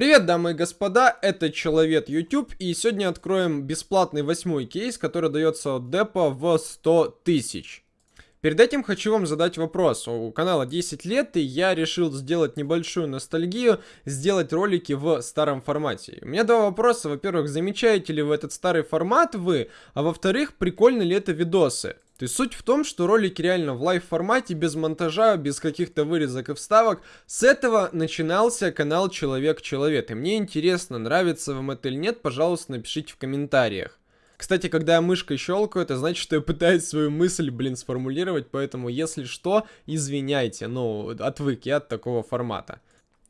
Привет, дамы и господа, это Человек YouTube, и сегодня откроем бесплатный восьмой кейс, который дается от депа в 100 тысяч. Перед этим хочу вам задать вопрос. У канала 10 лет, и я решил сделать небольшую ностальгию, сделать ролики в старом формате. У меня два вопроса. Во-первых, замечаете ли вы этот старый формат вы? А во-вторых, прикольны ли это видосы? То есть суть в том, что ролики реально в live формате, без монтажа, без каких-то вырезок и вставок. С этого начинался канал Человек-Человек. И мне интересно, нравится вам это или нет, пожалуйста, напишите в комментариях. Кстати, когда я мышкой щелкаю, это значит, что я пытаюсь свою мысль, блин, сформулировать, поэтому, если что, извиняйте, ну, отвык я от такого формата.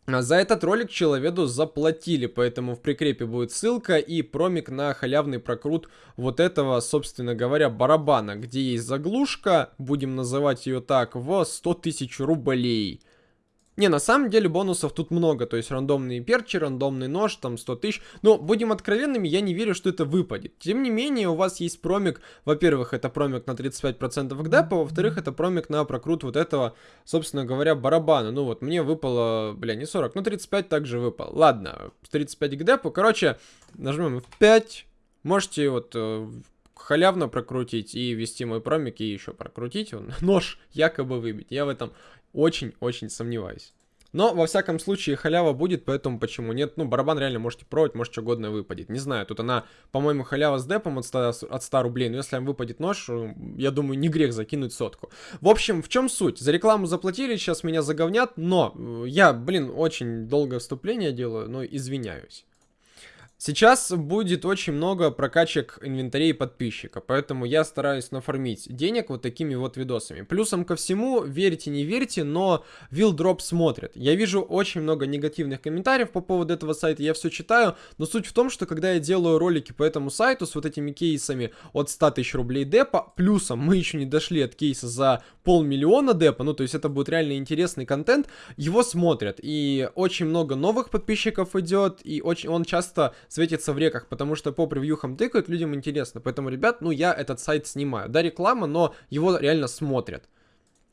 А за этот ролик человеку заплатили, поэтому в прикрепе будет ссылка и промик на халявный прокрут вот этого, собственно говоря, барабана, где есть заглушка, будем называть ее так, в 100 тысяч рублей. Не, на самом деле бонусов тут много, то есть рандомные перчи, рандомный нож, там 100 тысяч. Но, будем откровенными, я не верю, что это выпадет. Тем не менее, у вас есть промик, во-первых, это промик на 35% к депу, во-вторых, это промик на прокрут вот этого, собственно говоря, барабана. Ну вот, мне выпало, бля, не 40, ну 35 также выпал. Ладно, 35 к депу, короче, нажмем F5, можете вот э, халявно прокрутить и ввести мой промик и еще прокрутить, он нож якобы выбить. Я в этом очень-очень сомневаюсь. Но, во всяком случае, халява будет, поэтому почему нет? Ну, барабан реально можете пробовать, может, что угодно выпадет. Не знаю, тут она, по-моему, халява с депом от 100, от 100 рублей, но если вам выпадет нож, э, я думаю, не грех закинуть сотку. В общем, в чем суть? За рекламу заплатили, сейчас меня заговнят, но э, я, блин, очень долгое вступление делаю, но извиняюсь. Сейчас будет очень много прокачек инвентарей подписчика, поэтому я стараюсь нафармить денег вот такими вот видосами. Плюсом ко всему, верьте, не верьте, но Вилдроп смотрит. Я вижу очень много негативных комментариев по поводу этого сайта, я все читаю, но суть в том, что когда я делаю ролики по этому сайту с вот этими кейсами от 100 тысяч рублей депа, плюсом мы еще не дошли от кейса за полмиллиона депа, ну то есть это будет реально интересный контент, его смотрят. И очень много новых подписчиков идет, и очень он часто светится в реках, потому что по превьюхам тыкают, людям интересно. Поэтому, ребят, ну я этот сайт снимаю. Да, реклама, но его реально смотрят.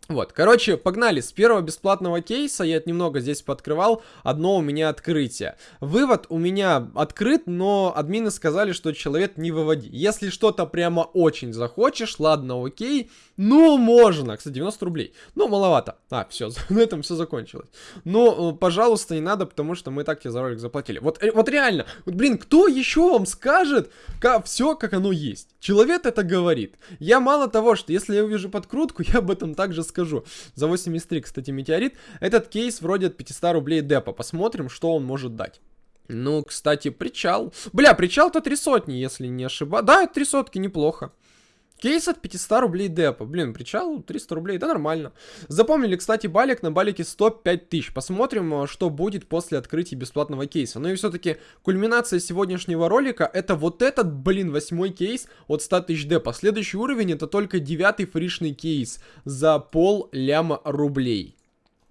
Вот, короче, погнали. С первого бесплатного кейса я немного здесь пооткрывал. Одно у меня открытие. Вывод у меня открыт, но админы сказали, что человек не выводи. Если что-то прямо очень захочешь, ладно, окей. Ну, можно. Кстати, 90 рублей. Ну, маловато. А, все, на этом все закончилось. Ну, пожалуйста, не надо, потому что мы так тебе за ролик заплатили. Вот, э, вот реально, вот, блин, кто еще вам скажет как, все, как оно есть? Человек это говорит. Я мало того, что если я увижу подкрутку, я об этом также скажу скажу. За 83, кстати, метеорит. Этот кейс вроде от 500 рублей депа. Посмотрим, что он может дать. Ну, кстати, причал. Бля, причал-то три сотни, если не ошибаюсь. Да, три сотки, неплохо. Кейс от 500 рублей депа. Блин, причал 300 рублей, да нормально. Запомнили, кстати, балик на балике 105 тысяч. Посмотрим, э, что будет после открытия бесплатного кейса. Ну и все-таки кульминация сегодняшнего ролика это вот этот, блин, восьмой кейс от 100 тысяч депа. Следующий уровень это только девятый фришный кейс за пол ляма рублей.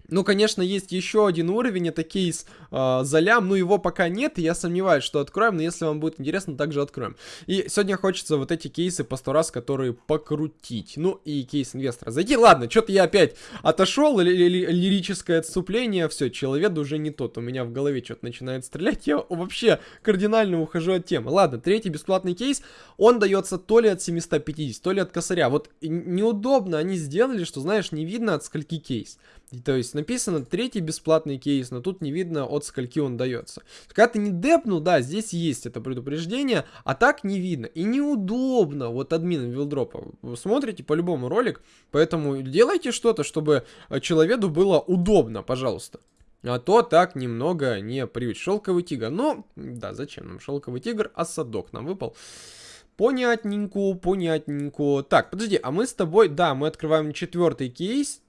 Ну, конечно, есть еще один уровень, это кейс э, за лям, но его пока нет, и я сомневаюсь, что откроем, но если вам будет интересно, также откроем. И сегодня хочется вот эти кейсы по сто раз, которые покрутить. Ну, и кейс инвестора зайти. Ладно, что-то я опять отошел, ли ли лирическое отступление, все, человек уже не тот, у меня в голове что-то начинает стрелять, я вообще кардинально ухожу от темы. Ладно, третий бесплатный кейс, он дается то ли от 750, то ли от косаря. Вот неудобно они сделали, что, знаешь, не видно от скольки кейс. То есть написано третий бесплатный кейс, но тут не видно от скольки он дается. Когда ты не депнул, да, здесь есть это предупреждение, а так не видно. И неудобно вот админам вилдропа. Вы смотрите по-любому ролик, поэтому делайте что-то, чтобы э, человеку было удобно, пожалуйста. А то так немного не привить. Шелковый тигр. Ну, да, зачем нам шелковый тигр? А садок нам выпал. Понятненько, понятненько. Так, подожди, а мы с тобой, да, мы открываем четвертый кейс.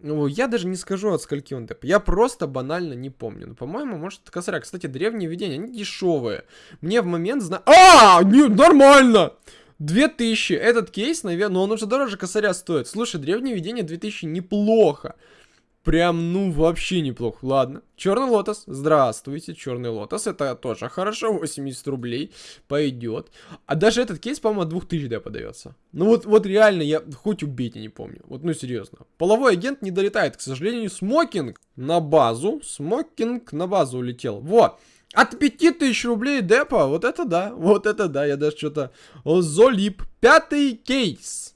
Ну, я даже не скажу, от скольки он деп. Я просто банально не помню. Ну, по-моему, может, косаря. Кстати, древние видения, они дешевые. Мне в момент зна... А, не, нормально! 2000. Этот кейс, наверное, но он уже дороже косаря стоит. Слушай, древние видения 2000 неплохо. Прям, ну, вообще неплохо. Ладно. Черный лотос. Здравствуйте, черный лотос. Это тоже хорошо. 80 рублей. Пойдет. А даже этот кейс, по-моему, от 2000 да, подается. Ну вот, вот реально, я хоть убейте, не помню. Вот, ну, серьезно. Полевой агент не долетает, к сожалению. Смокинг на базу. Смокинг на базу улетел. Вот. От 5000 рублей депа, вот это да, вот это да, я даже что-то... Золип, пятый кейс.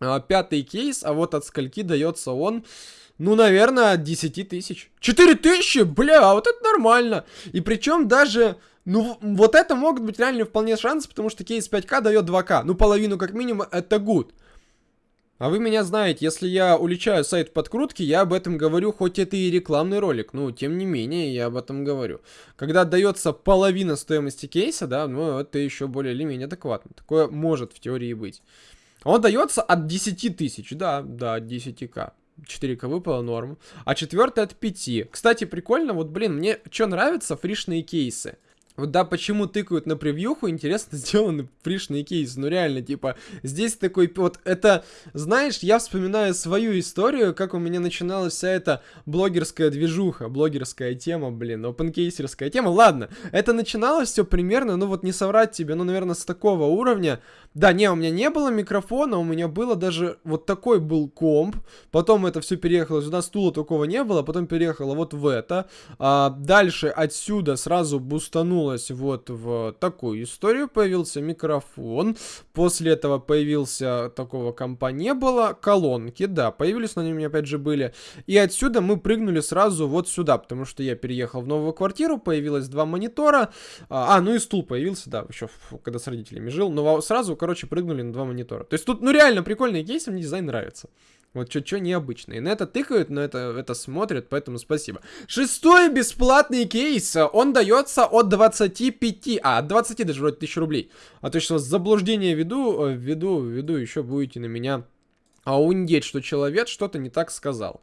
А, пятый кейс, а вот от скольки дается он... Ну, наверное, от 10 тысяч. 4 тысячи? Бля, вот это нормально. И причем даже... Ну, вот это могут быть реально вполне шансы, потому что кейс 5к дает 2к. Ну, половину как минимум, это good. А вы меня знаете, если я уличаю сайт подкрутки, я об этом говорю, хоть это и рекламный ролик, но тем не менее я об этом говорю. Когда отдается половина стоимости кейса, да, ну это еще более или менее адекватно. Такое может в теории быть. Он дается от 10 тысяч, да, да, от 10к. 4к выпало норм. А четвертый от 5. Кстати, прикольно, вот, блин, мне что нравится, фришные кейсы. Вот да, почему тыкают на превьюху, интересно сделаны фришные кейсы, ну реально, типа, здесь такой, вот это, знаешь, я вспоминаю свою историю, как у меня начиналась вся эта блогерская движуха, блогерская тема, блин, опенкейсерская тема, ладно, это начиналось все примерно, ну вот не соврать тебе, ну, наверное, с такого уровня, да, не, у меня не было микрофона, у меня было даже, вот такой был комп, потом это все переехало сюда, стула такого не было, потом переехало вот в это, а, дальше отсюда сразу бустанул вернулась вот в такую историю. Появился микрофон. После этого появился такого компа не было. Колонки, да, появились, у меня опять же были. И отсюда мы прыгнули сразу вот сюда, потому что я переехал в новую квартиру, появилось два монитора. А, а ну и стул появился, да, еще когда с родителями жил. Но сразу, короче, прыгнули на два монитора. То есть тут, ну реально прикольный кейс, мне дизайн нравится. Вот что-что необычное. И на это тыкают, но это, это смотрят, поэтому спасибо. Шестой бесплатный кейс. Он дается от 25, а, от 20 даже вроде тысяч рублей. А то что заблуждение веду, э, веду, веду, еще будете на меня аундеть, что человек что-то не так сказал.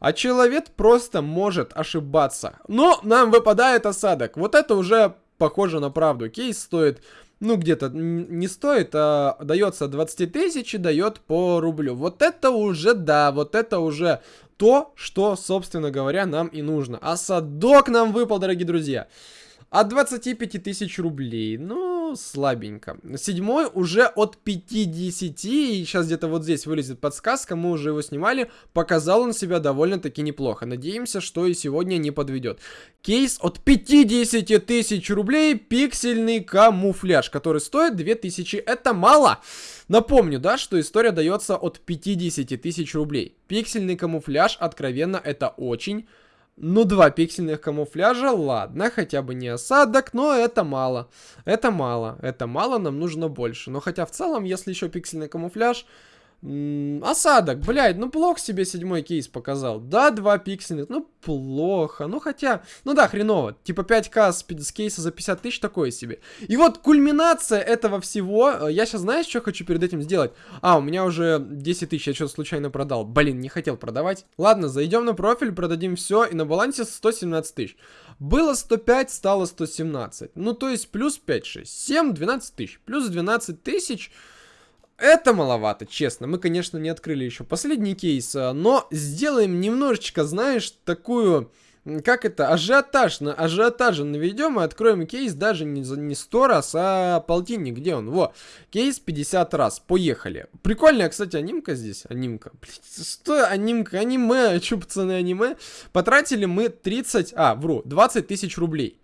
А человек просто может ошибаться. Но нам выпадает осадок. Вот это уже похоже на правду. Кейс стоит ну, где-то не стоит, а дается 20 тысяч и дает по рублю. Вот это уже, да, вот это уже то, что, собственно говоря, нам и нужно. А садок нам выпал, дорогие друзья. От 25 тысяч рублей. Ну, слабенько. Седьмой уже от 50. И сейчас где-то вот здесь вылезет подсказка. Мы уже его снимали. Показал он себя довольно-таки неплохо. Надеемся, что и сегодня не подведет. Кейс от 50 тысяч рублей. Пиксельный камуфляж, который стоит 2000. Это мало. Напомню, да, что история дается от 50 тысяч рублей. Пиксельный камуфляж, откровенно, это очень ну, два пиксельных камуфляжа, ладно, хотя бы не осадок, но это мало. Это мало, это мало, нам нужно больше. Но хотя в целом, если еще пиксельный камуфляж, осадок, блядь, ну плохо себе седьмой кейс показал. Да, два пиксельных, ну плохо. Ну хотя, ну да, хреново. Типа 5к с, с кейса за 50 тысяч такое себе. И вот кульминация этого всего. Э, я сейчас, знаешь, что хочу перед этим сделать? А, у меня уже 10 тысяч, я что-то случайно продал. Блин, не хотел продавать. Ладно, зайдем на профиль, продадим все. И на балансе 117 тысяч. Было 105, стало 117. Ну то есть плюс 5, 6, 7, 12 тысяч. Плюс 12 тысяч... Это маловато, честно. Мы, конечно, не открыли еще последний кейс, а, но сделаем немножечко, знаешь, такую... Как это? Ажиотаж. На ажиотаже наведем и откроем кейс даже не, за, не 100 раз, а полтинник. Где он? Во. Кейс 50 раз. Поехали. Прикольная, кстати, анимка здесь. Анимка. Блин, что анимка? Аниме. Че, пацаны, аниме? Потратили мы 30... А, вру. 20 тысяч рублей.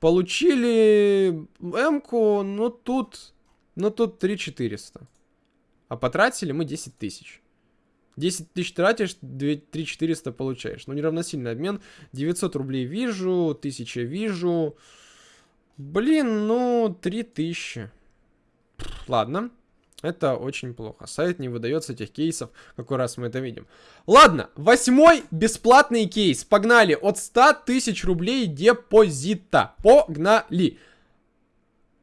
Получили М-ку, ну тут... Ну тут 3 400. А потратили мы 10 тысяч. 10 тысяч тратишь, 2, 3 400 получаешь. Ну, неравносильный обмен. 900 рублей вижу, 1000 вижу. Блин, ну, 3000. Ладно. Это очень плохо. Сайт не выдается этих кейсов, какой раз мы это видим. Ладно, восьмой бесплатный кейс. Погнали. От 100 тысяч рублей депозита. Погнали.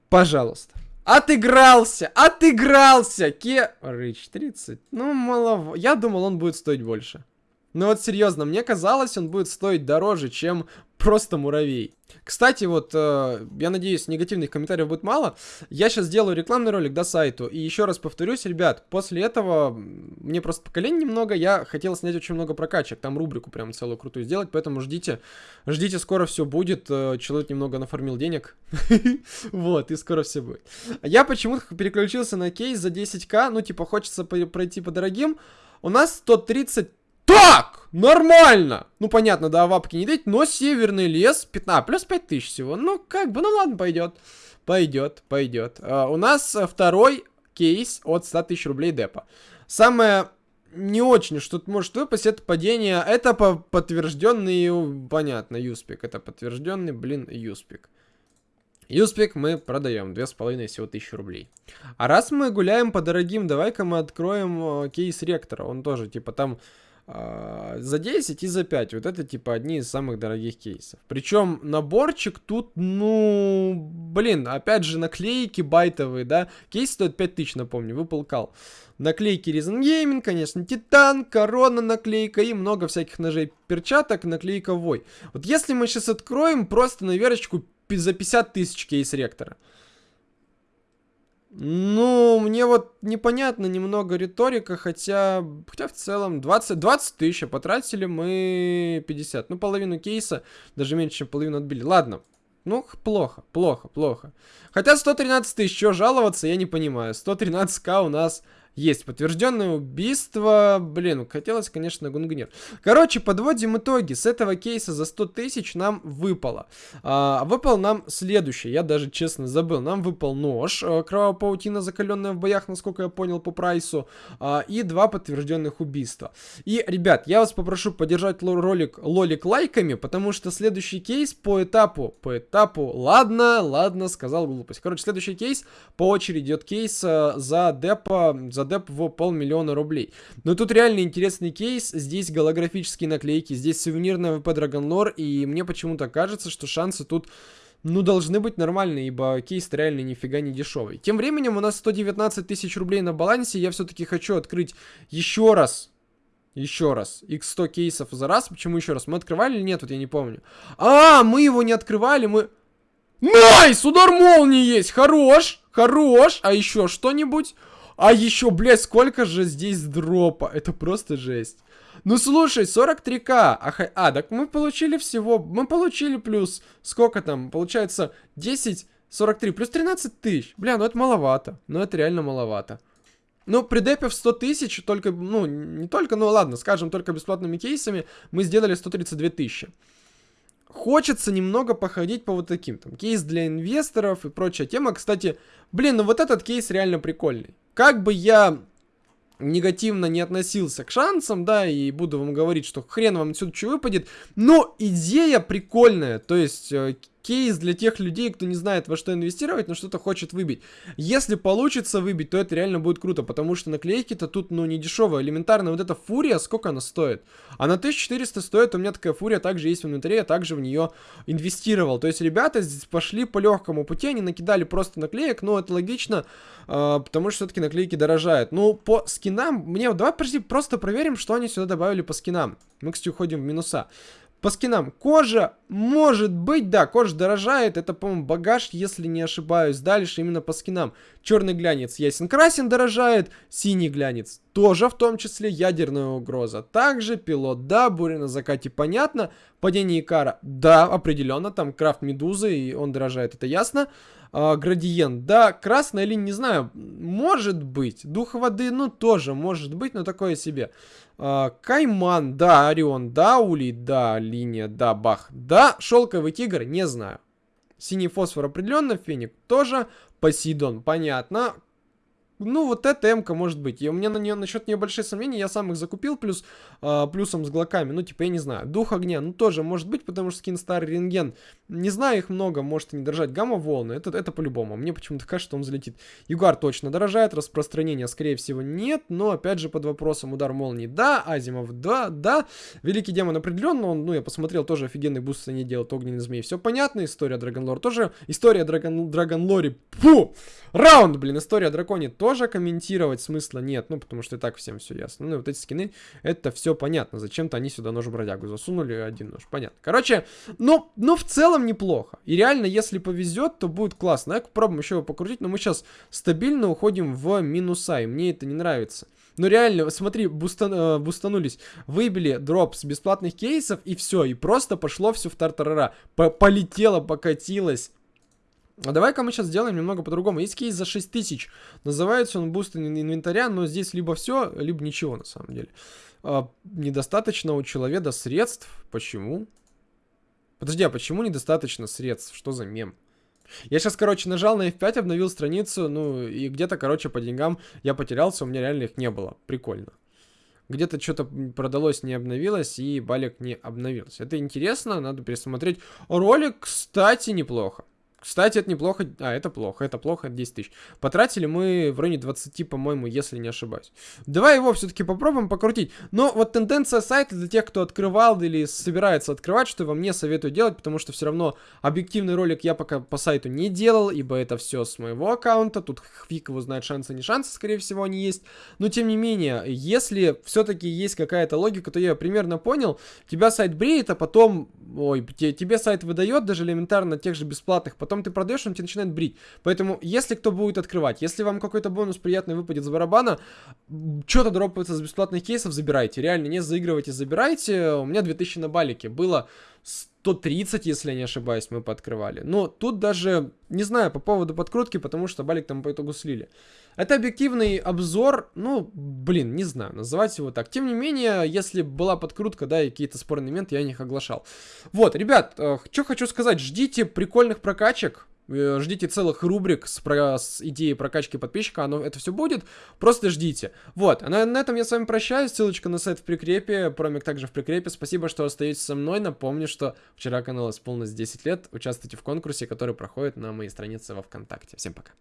Пожалуйста. Отыгрался! Отыгрался! Ке... Рыч 30. Ну, мало... Я думал, он будет стоить больше. Ну вот серьезно, мне казалось, он будет стоить дороже, чем просто муравей. Кстати, вот, э, я надеюсь, негативных комментариев будет мало. Я сейчас сделаю рекламный ролик до сайту. И еще раз повторюсь, ребят, после этого мне просто поколений немного. Я хотел снять очень много прокачек. Там рубрику прям целую крутую сделать. Поэтому ждите. Ждите, скоро все будет. Э, человек немного нафармил денег. Вот, и скоро все будет. Я почему-то переключился на кейс за 10к. Ну, типа, хочется пройти по дорогим. У нас 130 так! Нормально! Ну, понятно, да, вапки не дать, но северный лес, 15, плюс 5000 всего. Ну, как бы, ну ладно, пойдет. Пойдет, пойдет. А, у нас второй кейс от 100 тысяч рублей депа. Самое не очень, что может выпасть, это падение. Это по подтвержденный, понятно, юспик. Это подтвержденный, блин, юспик. Юспик мы продаем, две с половиной всего тысячи рублей. А раз мы гуляем по дорогим, давай-ка мы откроем э, кейс ректора. Он тоже, типа, там за 10 и за 5. Вот это типа одни из самых дорогих кейсов. Причем наборчик тут, ну, блин, опять же наклейки байтовые, да. Кейс стоит 5000, напомню, выпал кал. Наклейки Reason Gaming, конечно, Титан, Корона наклейка и много всяких ножей, перчаток, наклейка Вой. Вот если мы сейчас откроем просто на верочку за 50 тысяч кейс ректора. Ну, мне вот непонятно немного риторика, хотя, хотя в целом 20, 20 тысяч, а потратили мы 50. Ну, половину кейса, даже меньше, чем половину отбили. Ладно, ну, плохо, плохо, плохо. Хотя 113 тысяч, что жаловаться, я не понимаю. 113к у нас есть подтвержденное убийство. Блин, хотелось, конечно, гунгнир. Короче, подводим итоги. С этого кейса за 100 тысяч нам выпало. А, выпал нам следующий. Я даже, честно, забыл. Нам выпал нож. А, кровавая паутина, закаленная в боях, насколько я понял, по прайсу. А, и два подтвержденных убийства. И, ребят, я вас попрошу поддержать ролик лолик лайками, потому что следующий кейс по этапу, по этапу, ладно, ладно, сказал глупость. Короче, следующий кейс по очереди идет кейс за депо, за деп в полмиллиона рублей. Но тут реально интересный кейс. Здесь голографические наклейки, здесь сувенирная ВП Dragonlore, и мне почему-то кажется, что шансы тут ну, должны быть нормальные, ибо кейс реально нифига не дешевый. Тем временем у нас 119 тысяч рублей на балансе, я все-таки хочу открыть еще раз, еще раз, x100 кейсов за раз, почему еще раз? Мы открывали или нет, вот я не помню. А, мы его не открывали, мы... Nice, удар молнии есть, хорош, хорош, а еще что-нибудь? А еще, блядь, сколько же здесь дропа. Это просто жесть. Ну слушай, 43к. А, а, так мы получили всего... Мы получили плюс... Сколько там? Получается 10... 43, плюс 13 тысяч. Бля, ну это маловато. Ну это реально маловато. Ну, при депе в 100 тысяч, только, ну, не только, ну ладно, скажем, только бесплатными кейсами, мы сделали 132 тысячи. Хочется немного походить по вот таким, там, кейс для инвесторов и прочая тема. Кстати, блин, ну вот этот кейс реально прикольный. Как бы я негативно не относился к шансам, да, и буду вам говорить, что хрен вам отсюда что выпадет, но идея прикольная, то есть э, кейс для тех людей, кто не знает, во что инвестировать, но что-то хочет выбить. Если получится выбить, то это реально будет круто, потому что наклейки-то тут, ну, не дешевые. Элементарно, вот эта фурия, сколько она стоит? Она 1400 стоит, у меня такая фурия также есть в инвентаре, я также в нее инвестировал. То есть ребята здесь пошли по легкому пути, они накидали просто наклеек, но это логично, э, потому что все-таки наклейки дорожают. Ну, по скинам, мне, давай, подожди, просто проверим, что они сюда добавили по скинам. Мы, кстати, уходим в минуса. По скинам. Кожа, может быть, да, кожа дорожает. Это, по-моему, багаж, если не ошибаюсь. Дальше именно по скинам. Черный глянец ясен красен дорожает. Синий глянец тоже в том числе ядерная угроза. Также пилот, да, буря на закате, понятно. Падение Икара, да, определенно. Там крафт медузы, и он дорожает, это ясно. А, градиент, да, красная линия, не знаю, может быть. Дух воды, ну, тоже может быть, но такое себе. А, Кайман, да, Орион, да, Улей, да, линия, да, Бах, да, Шелковый тигр, не знаю. Синий фосфор определенно, Феник тоже, Посейдон, понятно. Ну, вот эта м может быть. И у меня на нее насчет нее большие сомнения. Я сам их закупил, плюс э, плюсом с глоками. Ну, типа, я не знаю. Дух огня, ну, тоже может быть, потому что скин старый рентген. Не знаю их много, может и не дорожать. Гамма волны, это, это по-любому. Мне почему-то кажется, что он взлетит. Югар точно дорожает, распространения, скорее всего, нет. Но, опять же, под вопросом удар молнии, да. Азимов, да, да. Великий демон определенно, он, ну, я посмотрел, тоже офигенный буст они делают. Огненный змей, все понятно. История Dragon Lore тоже. История Dragon, Dragon Lore, фу! Раунд, блин, история о драконе тоже тоже комментировать смысла нет, ну, потому что и так всем все ясно. Ну, и вот эти скины, это все понятно. Зачем-то они сюда нож-бродягу засунули, один нож, понятно. Короче, ну, ну, в целом неплохо. И реально, если повезет, то будет классно. Я попробуем еще его покрутить, но мы сейчас стабильно уходим в минуса, и мне это не нравится. Ну реально, смотри, бустан, э, бустанулись, выбили дроп с бесплатных кейсов, и все, и просто пошло все в тартарара. По Полетело, покатилось. А давай-ка мы сейчас сделаем немного по-другому. Есть кейс за 6000. Называется он буст инвентаря, но здесь либо все, либо ничего на самом деле. А, недостаточно у человека средств. Почему? Подожди, а почему недостаточно средств? Что за мем? Я сейчас, короче, нажал на F5, обновил страницу, ну, и где-то, короче, по деньгам я потерялся, у меня реально их не было. Прикольно. Где-то что-то продалось, не обновилось, и балик не обновился. Это интересно, надо пересмотреть. Ролик, кстати, неплохо. Кстати, это неплохо. А, это плохо, это плохо, 10 тысяч. Потратили мы в районе 20, по-моему, если не ошибаюсь. Давай его все-таки попробуем покрутить. Но вот тенденция сайта для тех, кто открывал или собирается открывать, что я вам не советую делать, потому что все равно объективный ролик я пока по сайту не делал, ибо это все с моего аккаунта. Тут фиг его знает, шансы не шансы, скорее всего, они есть. Но тем не менее, если все-таки есть какая-то логика, то я примерно понял. Тебя сайт бреет, а потом, ой, тебе сайт выдает даже элементарно тех же бесплатных потом ты продаешь, он тебе начинает брить. Поэтому, если кто будет открывать, если вам какой-то бонус приятный выпадет с барабана, что-то дропается с бесплатных кейсов, забирайте. Реально, не заигрывайте, забирайте. У меня 2000 на балике было 130, если не ошибаюсь, мы пооткрывали. Но тут даже, не знаю, по поводу подкрутки, потому что балик там по итогу слили. Это объективный обзор, ну, блин, не знаю, называть его так. Тем не менее, если была подкрутка, да, и какие-то спорные моменты, я их оглашал. Вот, ребят, э, что хочу сказать, ждите прикольных прокачек. Э, ждите целых рубрик с, про, с идеей прокачки подписчика, оно, это все будет, просто ждите. Вот, а на, на этом я с вами прощаюсь, ссылочка на сайт в прикрепе, промик также в прикрепе, спасибо, что остаетесь со мной, напомню, что вчера канал исполнилось 10 лет, участвуйте в конкурсе, который проходит на моей странице во Вконтакте. Всем пока.